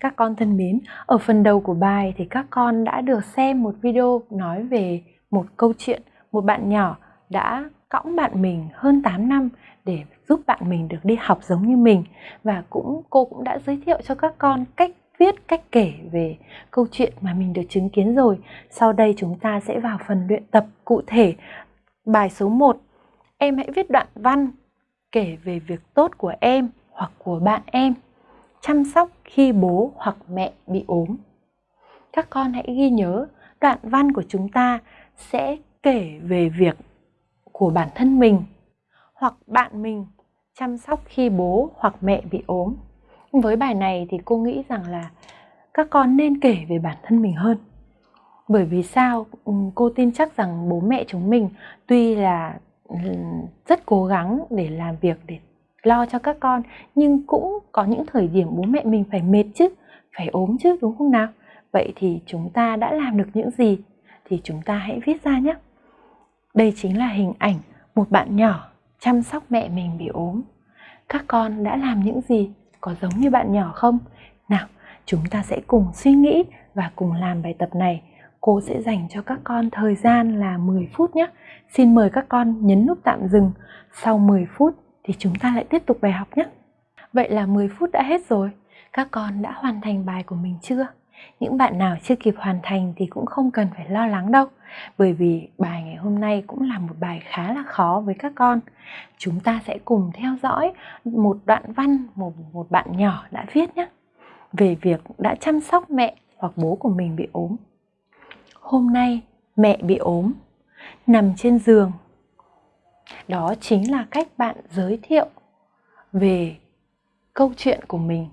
Các con thân mến, ở phần đầu của bài thì các con đã được xem một video nói về một câu chuyện một bạn nhỏ đã cõng bạn mình hơn 8 năm để giúp bạn mình được đi học giống như mình và cũng cô cũng đã giới thiệu cho các con cách viết, cách kể về câu chuyện mà mình được chứng kiến rồi. Sau đây chúng ta sẽ vào phần luyện tập cụ thể. Bài số 1. Em hãy viết đoạn văn kể về việc tốt của em hoặc của bạn em chăm sóc khi bố hoặc mẹ bị ốm. Các con hãy ghi nhớ đoạn văn của chúng ta sẽ kể về việc của bản thân mình hoặc bạn mình chăm sóc khi bố hoặc mẹ bị ốm. Với bài này thì cô nghĩ rằng là các con nên kể về bản thân mình hơn. Bởi vì sao? Cô tin chắc rằng bố mẹ chúng mình tuy là rất cố gắng để làm việc để lo cho các con nhưng cũng có những thời điểm bố mẹ mình phải mệt chứ, phải ốm chứ đúng không nào? Vậy thì chúng ta đã làm được những gì thì chúng ta hãy viết ra nhé. Đây chính là hình ảnh một bạn nhỏ chăm sóc mẹ mình bị ốm. Các con đã làm những gì? Có giống như bạn nhỏ không? Nào, chúng ta sẽ cùng suy nghĩ và cùng làm bài tập này. Cô sẽ dành cho các con thời gian là 10 phút nhé. Xin mời các con nhấn nút tạm dừng. Sau 10 phút thì chúng ta lại tiếp tục bài học nhé. Vậy là 10 phút đã hết rồi. Các con đã hoàn thành bài của mình chưa? Những bạn nào chưa kịp hoàn thành thì cũng không cần phải lo lắng đâu Bởi vì bài ngày hôm nay cũng là một bài khá là khó với các con Chúng ta sẽ cùng theo dõi một đoạn văn một, một bạn nhỏ đã viết nhé Về việc đã chăm sóc mẹ hoặc bố của mình bị ốm Hôm nay mẹ bị ốm Nằm trên giường đó chính là cách bạn giới thiệu về câu chuyện của mình.